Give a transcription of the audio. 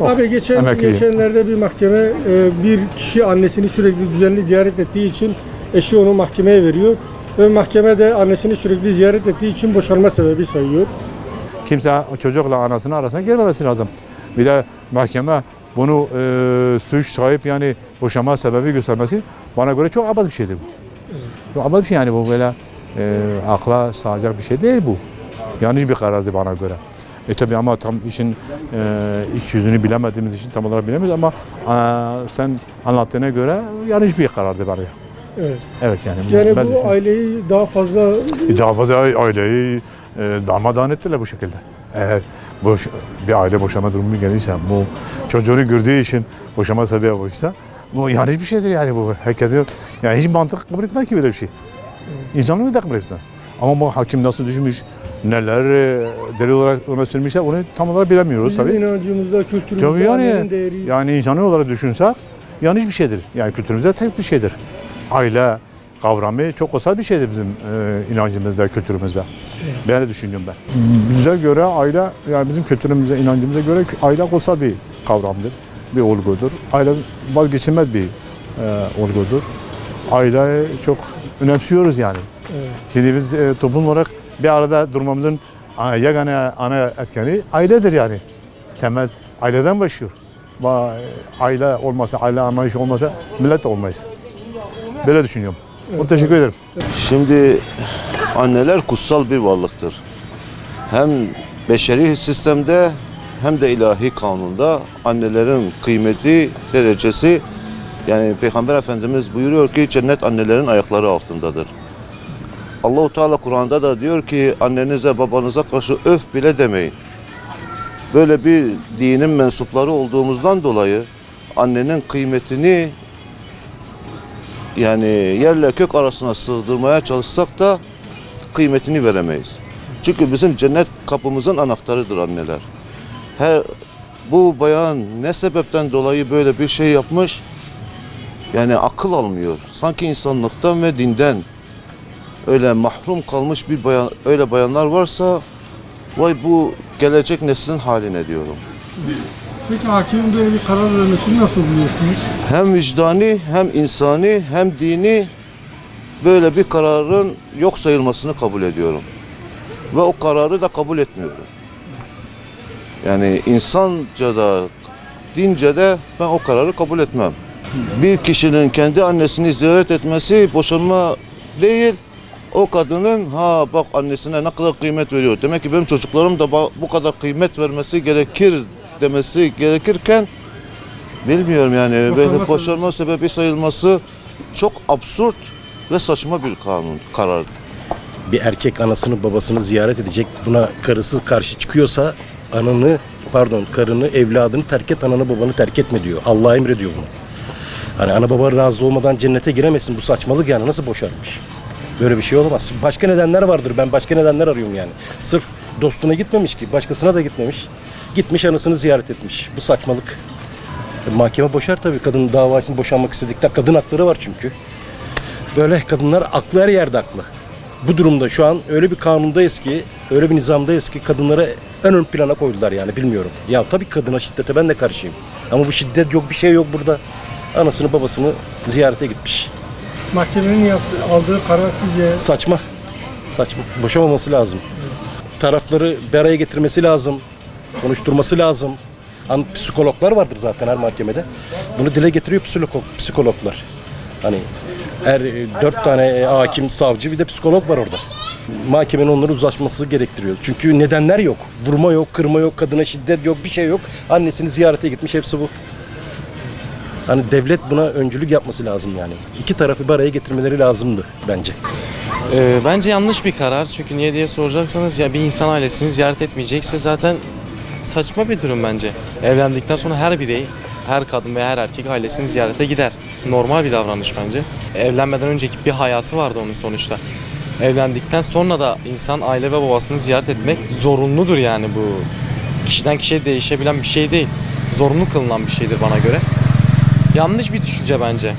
Abi geçen Emekli. geçenlerde bir mahkeme e, bir kişi annesini sürekli düzenli ziyaret ettiği için eşi onu mahkemeye veriyor ve mahkeme de annesini sürekli ziyaret ettiği için boşanma sebebi sayıyor. Kimse çocukla anasını arasına girmemesi lazım. Bir de mahkeme bunu e, suç sahip yani boşanma sebebi göstermesi bana göre çok abad bir şeydir bu. Çok abad bir şey yani bu böyle e, akla sığacak bir şey değil bu. Yanlış bir karardı bana göre. E tabi ama tam işin e, iç yüzünü bilemediğimiz için tam olarak bilemeyiz ama e, sen anlattığına göre yanlış bir karardı bana. Evet. Evet yani. Yani ben bu düşünüyorum. aileyi daha fazla E, Davada aileyi e, darmadağın ettiler bu şekilde. Eğer boş, bir aile boşama durumu gelirse, bu çocuğunu gördüğü için boşama sebebi olursa, bu yanlış bir şeydir yani bu. Herkesin, yani hiç mantık kabul etmez ki böyle bir şey. İnsanlığı da kabul etmez. Ama bu hakim nasıl düşünmüş, neler e, delil olarak öne sürmüşler onu tam olarak bilemiyoruz bizim tabii. inancımızda, kültürümüzde Tabii yani, değeri. yani insanı olarak düşünsek yanlış bir şeydir. Yani kültürümüzde tek bir şeydir. Aile kavramı çok kutsal bir şeydir bizim e, inancımızda, kültürümüzde. Ben öyle düşünüyorum ben. Bize göre aile, yani bizim kültürümüze, inancımıza göre aile kutsal bir kavramdır, bir olgudur. Aile vazgeçilmez bir e, olgudur. Aileyi çok önemsiyoruz yani. Evet. Şimdi biz e, toplum olarak bir arada durmamızın yegane ana etkeni ailedir yani. Temel aileden başlıyor. Ba- Aile olmasa, aile anlayışı olmasa millet de olmayız. Böyle düşünüyorum. Çok teşekkür ederim. Şimdi anneler kutsal bir varlıktır. Hem beşeri sistemde hem de ilahi kanunda annelerin kıymeti, derecesi yani Peygamber Efendimiz buyuruyor ki cennet annelerin ayakları altındadır. Allahu Teala Kur'an'da da diyor ki annenize babanıza karşı öf bile demeyin. Böyle bir dinin mensupları olduğumuzdan dolayı annenin kıymetini yani yerle kök arasına sığdırmaya çalışsak da kıymetini veremeyiz. Çünkü bizim cennet kapımızın anahtarıdır anneler. Her bu bayan ne sebepten dolayı böyle bir şey yapmış? Yani akıl almıyor. Sanki insanlıktan ve dinden öyle mahrum kalmış bir bayan öyle bayanlar varsa vay bu gelecek neslin haline diyorum. Peki hakimin böyle bir karar vermesini nasıl buluyorsunuz? hem vicdani hem insani hem dini böyle bir kararın yok sayılmasını kabul ediyorum. Ve o kararı da kabul etmiyorum. Yani insanca da dince de ben o kararı kabul etmem. Bir kişinin kendi annesini ziyaret etmesi boşanma değil. O kadının ha bak annesine ne kadar kıymet veriyor. Demek ki benim çocuklarım da bu kadar kıymet vermesi gerekir demesi gerekirken Bilmiyorum yani Boşanma böyle boşanma sebebi sayılması çok absürt ve saçma bir kanun karar. bir erkek anasını babasını ziyaret edecek buna karısı karşı çıkıyorsa ananı pardon karını evladını terk et ananı babanı terk etme diyor. Allah emrediyor bunu. Hani ana baba razı olmadan cennete giremesin bu saçmalık yani nasıl boşarmış? Böyle bir şey olamaz. Başka nedenler vardır. Ben başka nedenler arıyorum yani. Sırf dostuna gitmemiş ki başkasına da gitmemiş. Gitmiş anasını ziyaret etmiş. Bu saçmalık. E, Mahkeme boşar tabii kadın davasını boşanmak istedikten kadın hakları var çünkü. Böyle kadınlar aklı her yerde aklı. Bu durumda şu an öyle bir kanundayız ki, öyle bir nizamdayız ki kadınları en ön plana koydular yani bilmiyorum. Ya tabii kadına şiddete ben de karşıyım. Ama bu şiddet yok, bir şey yok burada. Anasını babasını ziyarete gitmiş. Mahkemenin yaptığı, aldığı karar sizce Saçma. Saçma. Boşamaması lazım. Tarafları bir araya getirmesi lazım. Konuşturması lazım. Hani psikologlar vardır zaten her mahkemede. Bunu dile getiriyor psikolog, psikologlar. Hani her e, dört tane e, hakim, savcı bir de psikolog var orada. Mahkemenin onları uzlaşması gerektiriyor. Çünkü nedenler yok. Vurma yok, kırma yok, kadına şiddet yok, bir şey yok. Annesini ziyarete gitmiş hepsi bu. Hani devlet buna öncülük yapması lazım yani. İki tarafı bir araya getirmeleri lazımdı bence. Ee, bence yanlış bir karar. Çünkü niye diye soracaksanız ya bir insan ailesini ziyaret etmeyecekse zaten saçma bir durum bence. Evlendikten sonra her birey, her kadın veya her erkek ailesini ziyarete gider. Normal bir davranış bence. Evlenmeden önceki bir hayatı vardı onun sonuçta. Evlendikten sonra da insan aile ve babasını ziyaret etmek zorunludur yani bu. Kişiden kişiye değişebilen bir şey değil. Zorunlu kılınan bir şeydir bana göre. Yanlış bir düşünce bence.